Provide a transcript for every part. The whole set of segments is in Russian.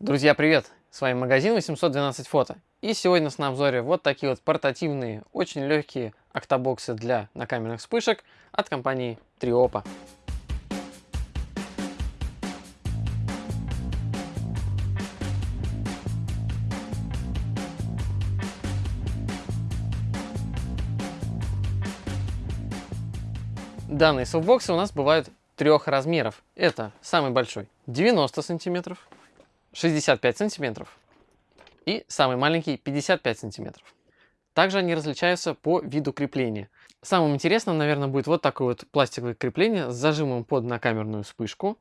Друзья, привет! С вами магазин 812 фото. И сегодня нас на обзоре вот такие вот портативные, очень легкие октобоксы для накамерных вспышек от компании Triopa. Данные софтбоксы у нас бывают трех размеров. Это самый большой 90 сантиметров, 65 сантиметров и самый маленький 55 сантиметров. Также они различаются по виду крепления. Самым интересным, наверное, будет вот такое вот пластиковое крепление с зажимом под накамерную вспышку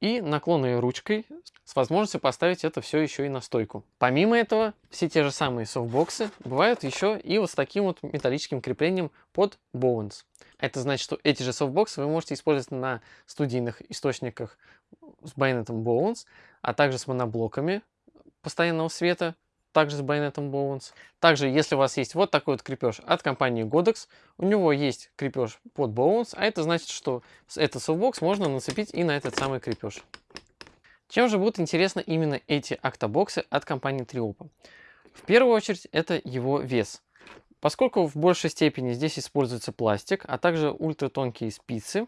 и наклонной ручкой с возможностью поставить это все еще и на стойку. Помимо этого, все те же самые софтбоксы бывают еще и вот с таким вот металлическим креплением под Bowens. Это значит, что эти же софтбоксы вы можете использовать на студийных источниках с байонетом Bowens, а также с моноблоками постоянного света, также с байонетом Bowens. Также, если у вас есть вот такой вот крепеж от компании Godox, у него есть крепеж под Bowens, а это значит, что этот софтбокс можно нацепить и на этот самый крепеж. Чем же будут интересны именно эти октобоксы от компании Triopo? В первую очередь, это его вес. Поскольку в большей степени здесь используется пластик, а также ультратонкие спицы,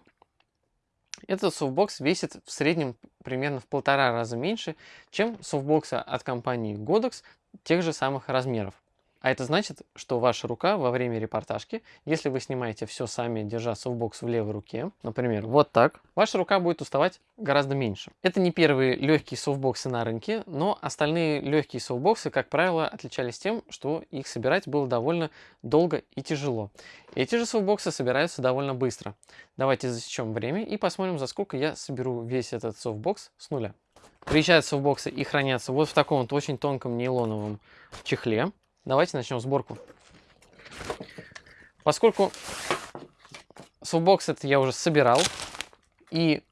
этот софтбокс весит в среднем примерно в полтора раза меньше, чем софтбоксы от компании Godox тех же самых размеров. А это значит, что ваша рука во время репортажки, если вы снимаете все сами, держа софтбокс в левой руке, например, вот так, ваша рука будет уставать гораздо меньше. Это не первые легкие софтбоксы на рынке, но остальные легкие софтбоксы, как правило, отличались тем, что их собирать было довольно долго и тяжело. Эти же софтбоксы собираются довольно быстро. Давайте засечем время и посмотрим, за сколько я соберу весь этот софтбокс с нуля. Приезжают софтбоксы и хранятся вот в таком вот очень тонком нейлоновом чехле. Давайте начнем сборку. Поскольку софтбокс этот я уже собирал, и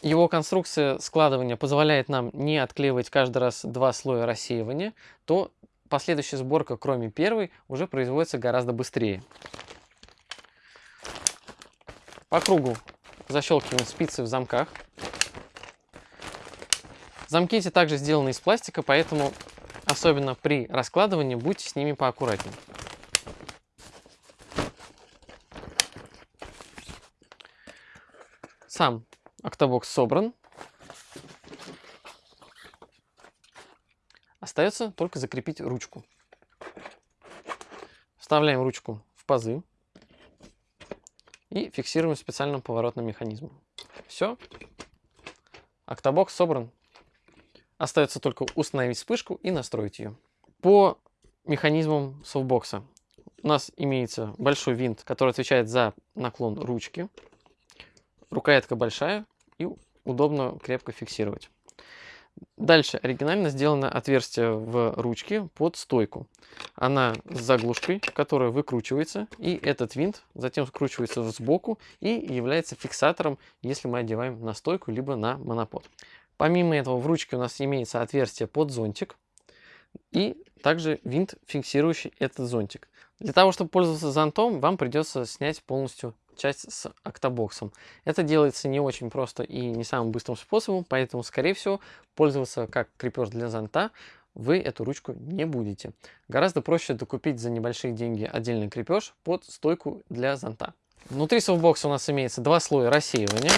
его конструкция складывания позволяет нам не отклеивать каждый раз два слоя рассеивания, то последующая сборка, кроме первой, уже производится гораздо быстрее. По кругу защелкиваем спицы в замках. Замки эти также сделаны из пластика, поэтому Особенно при раскладывании будьте с ними поаккуратнее. Сам октобокс собран. Остается только закрепить ручку. Вставляем ручку в пазы и фиксируем специальным поворотным механизмом. Все. Октобокс собран. Остается только установить вспышку и настроить ее. По механизмам софтбокса у нас имеется большой винт, который отвечает за наклон ручки. Рукоятка большая и удобно крепко фиксировать. Дальше оригинально сделано отверстие в ручке под стойку. Она с заглушкой, которая выкручивается, и этот винт затем скручивается сбоку и является фиксатором, если мы одеваем на стойку либо на монопод. Помимо этого в ручке у нас имеется отверстие под зонтик и также винт, фиксирующий этот зонтик. Для того, чтобы пользоваться зонтом, вам придется снять полностью часть с октобоксом. Это делается не очень просто и не самым быстрым способом, поэтому, скорее всего, пользоваться как крепеж для зонта вы эту ручку не будете. Гораздо проще докупить за небольшие деньги отдельный крепеж под стойку для зонта. Внутри софтбокса у нас имеется два слоя рассеивания,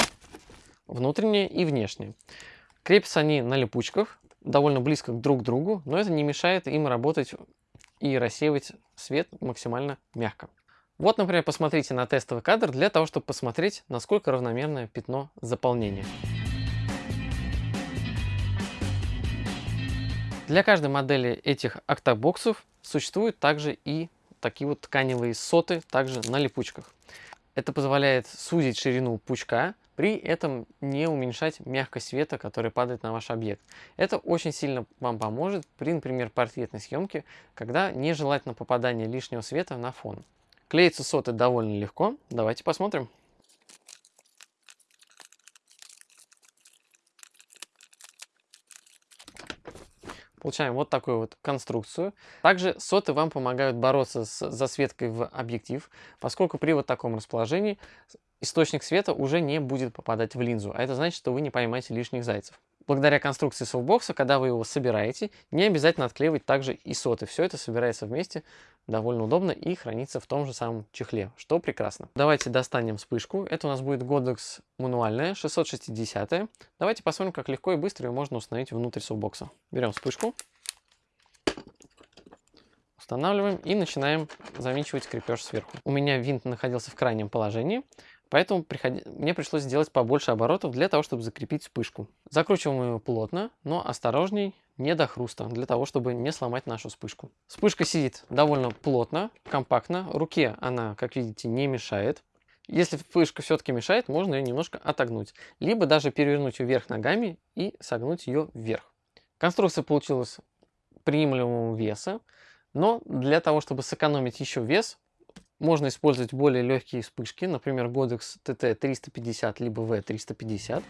внутреннее и внешнее. Крепятся они на липучках, довольно близко друг к другу, но это не мешает им работать и рассеивать свет максимально мягко. Вот, например, посмотрите на тестовый кадр для того, чтобы посмотреть, насколько равномерное пятно заполнения. Для каждой модели этих октобоксов существуют также и такие вот тканевые соты, также на липучках. Это позволяет сузить ширину пучка, при этом не уменьшать мягкость света, который падает на ваш объект. Это очень сильно вам поможет при, например, портретной съемке, когда нежелательно попадание лишнего света на фон. Клеится соты довольно легко. Давайте посмотрим. Получаем вот такую вот конструкцию. Также соты вам помогают бороться с засветкой в объектив, поскольку при вот таком расположении источник света уже не будет попадать в линзу, а это значит, что вы не поймаете лишних зайцев. Благодаря конструкции софтбокса, когда вы его собираете, не обязательно отклеивать также и соты. Все это собирается вместе довольно удобно и хранится в том же самом чехле, что прекрасно. Давайте достанем вспышку. Это у нас будет Godox мануальная, 660. -я. Давайте посмотрим, как легко и быстро ее можно установить внутрь софтбокса. Берем вспышку, устанавливаем и начинаем завинчивать крепеж сверху. У меня винт находился в крайнем положении, Поэтому приходи... мне пришлось сделать побольше оборотов для того, чтобы закрепить вспышку. Закручиваем ее плотно, но осторожней, не до хруста, для того, чтобы не сломать нашу вспышку. Вспышка сидит довольно плотно, компактно. Руке она, как видите, не мешает. Если вспышка все-таки мешает, можно ее немножко отогнуть. Либо даже перевернуть ее вверх ногами и согнуть ее вверх. Конструкция получилась приемлемого веса. Но для того, чтобы сэкономить еще вес, можно использовать более легкие вспышки, например, Godox TT350 либо V350.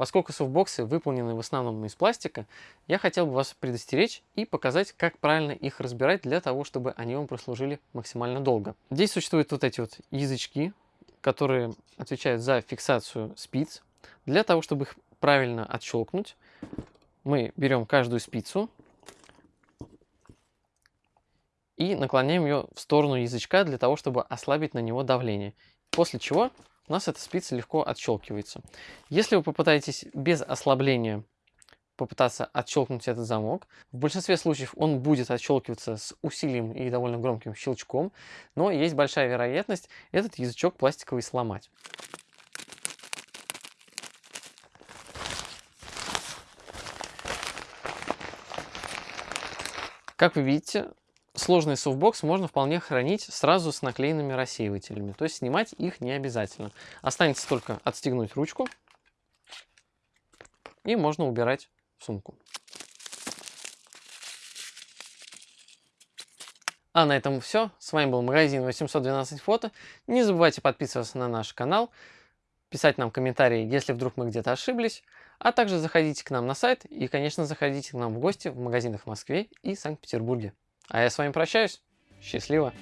Поскольку софтбоксы выполнены в основном из пластика, я хотел бы вас предостеречь и показать, как правильно их разбирать для того, чтобы они вам прослужили максимально долго. Здесь существуют вот эти вот язычки, которые отвечают за фиксацию спиц. Для того, чтобы их правильно отщелкнуть, мы берем каждую спицу и наклоняем ее в сторону язычка для того, чтобы ослабить на него давление. После чего у нас эта спица легко отщелкивается. Если вы попытаетесь без ослабления попытаться отщелкнуть этот замок, в большинстве случаев он будет отщелкиваться с усилием и довольно громким щелчком, но есть большая вероятность этот язычок пластиковый сломать. Как вы видите, сложенный софтбокс можно вполне хранить сразу с наклеенными рассеивателями. То есть снимать их не обязательно. Останется только отстегнуть ручку и можно убирать в сумку. А на этом все. С вами был магазин 812 фото. Не забывайте подписываться на наш канал, писать нам комментарии, если вдруг мы где-то ошиблись, а также заходите к нам на сайт и, конечно, заходите к нам в гости в магазинах в Москве и Санкт-Петербурге. А я с вами прощаюсь. Счастливо!